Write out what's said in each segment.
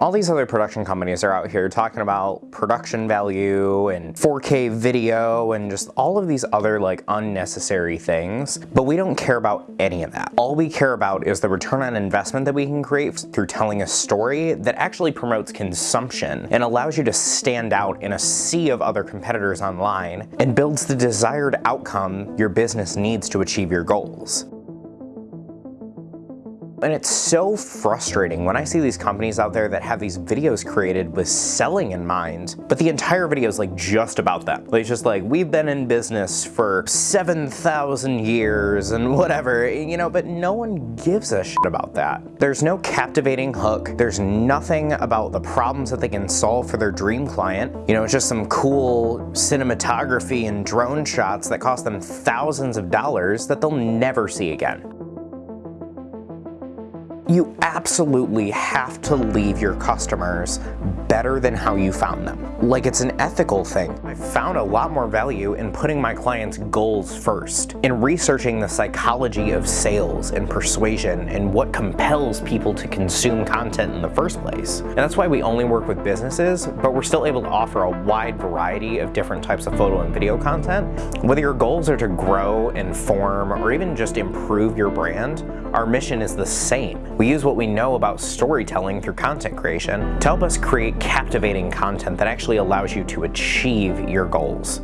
All these other production companies are out here talking about production value and 4K video and just all of these other like unnecessary things, but we don't care about any of that. All we care about is the return on investment that we can create through telling a story that actually promotes consumption and allows you to stand out in a sea of other competitors online and builds the desired outcome your business needs to achieve your goals. And it's so frustrating when I see these companies out there that have these videos created with selling in mind, but the entire video is like just about them. Like, it's just like, we've been in business for 7,000 years and whatever, you know, but no one gives a shit about that. There's no captivating hook. There's nothing about the problems that they can solve for their dream client. You know, it's just some cool cinematography and drone shots that cost them thousands of dollars that they'll never see again you absolutely have to leave your customers better than how you found them. Like it's an ethical thing. I found a lot more value in putting my clients' goals first, in researching the psychology of sales and persuasion and what compels people to consume content in the first place. And that's why we only work with businesses, but we're still able to offer a wide variety of different types of photo and video content. Whether your goals are to grow, inform, or even just improve your brand, our mission is the same. We use what we know about storytelling through content creation to help us create captivating content that actually allows you to achieve your goals.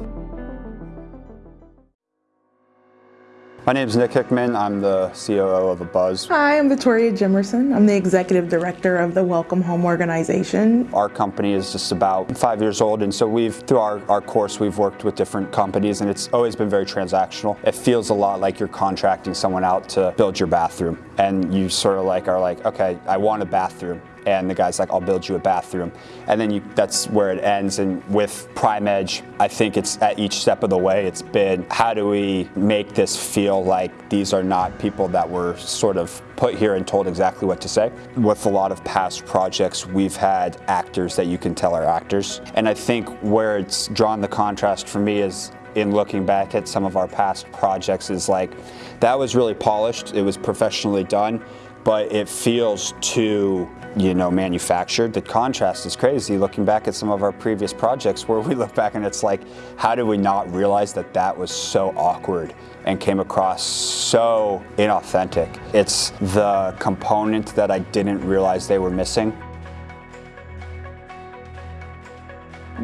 My name is Nick Hickman. I'm the COO of ABuzz. Hi, I'm Victoria Jimerson. I'm the Executive Director of the Welcome Home Organization. Our company is just about five years old and so we've, through our, our course, we've worked with different companies and it's always been very transactional. It feels a lot like you're contracting someone out to build your bathroom and you sort of like are like, okay, I want a bathroom and the guy's like, I'll build you a bathroom. And then you, that's where it ends. And with Prime Edge, I think it's at each step of the way, it's been how do we make this feel like these are not people that were sort of put here and told exactly what to say. With a lot of past projects, we've had actors that you can tell are actors. And I think where it's drawn the contrast for me is in looking back at some of our past projects is like, that was really polished, it was professionally done, but it feels too you know, manufactured. The contrast is crazy looking back at some of our previous projects where we look back and it's like, how did we not realize that that was so awkward and came across so inauthentic? It's the component that I didn't realize they were missing.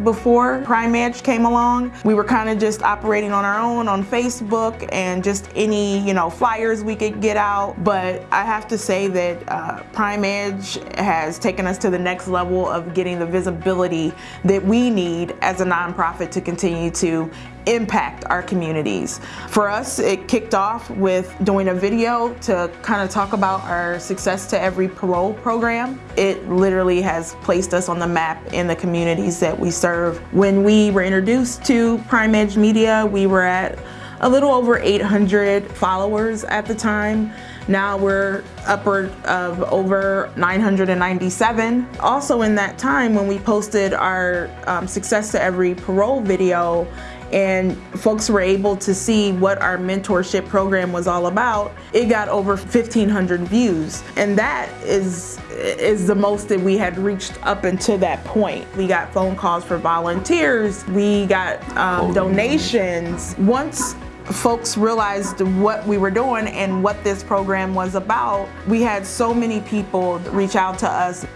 Before Prime Edge came along, we were kind of just operating on our own on Facebook and just any, you know, flyers we could get out. But I have to say that uh, Prime Edge has taken us to the next level of getting the visibility that we need as a nonprofit to continue to impact our communities. For us, it kicked off with doing a video to kind of talk about our Success to Every Parole program. It literally has placed us on the map in the communities that we serve. When we were introduced to Prime Edge Media, we were at a little over 800 followers at the time. Now we're upward of over 997. Also in that time when we posted our um, Success to Every Parole video, and folks were able to see what our mentorship program was all about, it got over 1,500 views. And that is, is the most that we had reached up until that point. We got phone calls for volunteers, we got um, donations. Once folks realized what we were doing and what this program was about, we had so many people reach out to us.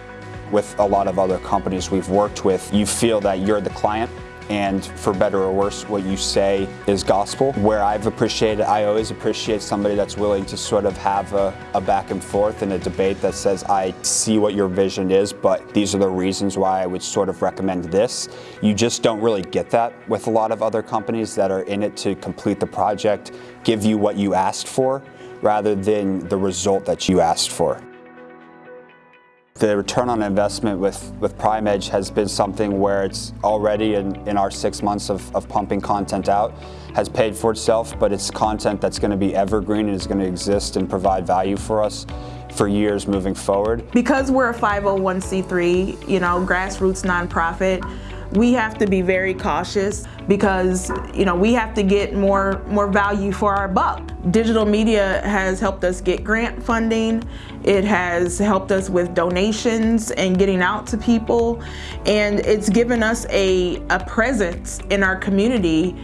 With a lot of other companies we've worked with, you feel that you're the client and for better or worse, what you say is gospel. Where I've appreciated, I always appreciate somebody that's willing to sort of have a, a, back and forth and a debate that says, I see what your vision is, but these are the reasons why I would sort of recommend this. You just don't really get that with a lot of other companies that are in it to complete the project, give you what you asked for, rather than the result that you asked for. The return on investment with, with Prime Edge has been something where it's already in, in our six months of, of pumping content out has paid for itself, but it's content that's going to be evergreen and is going to exist and provide value for us for years moving forward. Because we're a 501c3, you know, grassroots nonprofit, we have to be very cautious because you know we have to get more more value for our buck. Digital media has helped us get grant funding. It has helped us with donations and getting out to people. And it's given us a, a presence in our community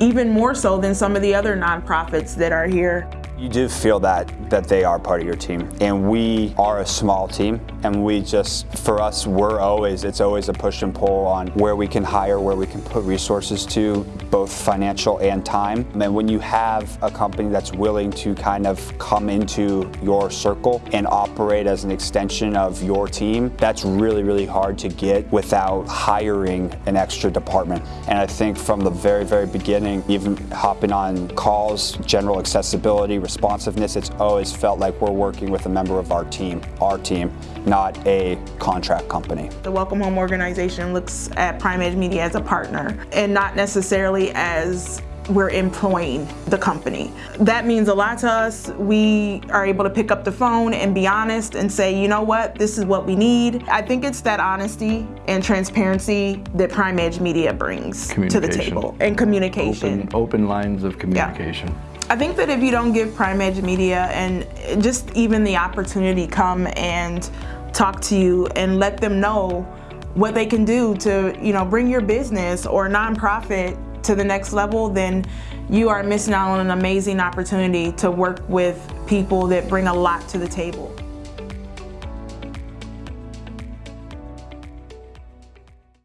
even more so than some of the other nonprofits that are here. You do feel that that they are part of your team and we are a small team and we just for us we're always it's always a push and pull on where we can hire where we can put resources to both financial and time. And when you have a company that's willing to kind of come into your circle and operate as an extension of your team that's really really hard to get without hiring an extra department. And I think from the very very beginning even hopping on calls general accessibility responsiveness, it's always felt like we're working with a member of our team, our team, not a contract company. The Welcome Home organization looks at Prime Edge Media as a partner and not necessarily as we're employing the company. That means a lot to us. We are able to pick up the phone and be honest and say, you know what, this is what we need. I think it's that honesty and transparency that Prime Edge Media brings to the table and communication. Open, open lines of communication. Yeah. I think that if you don't give Prime Edge Media and just even the opportunity come and talk to you and let them know what they can do to you know bring your business or nonprofit to the next level, then you are missing out on an amazing opportunity to work with people that bring a lot to the table.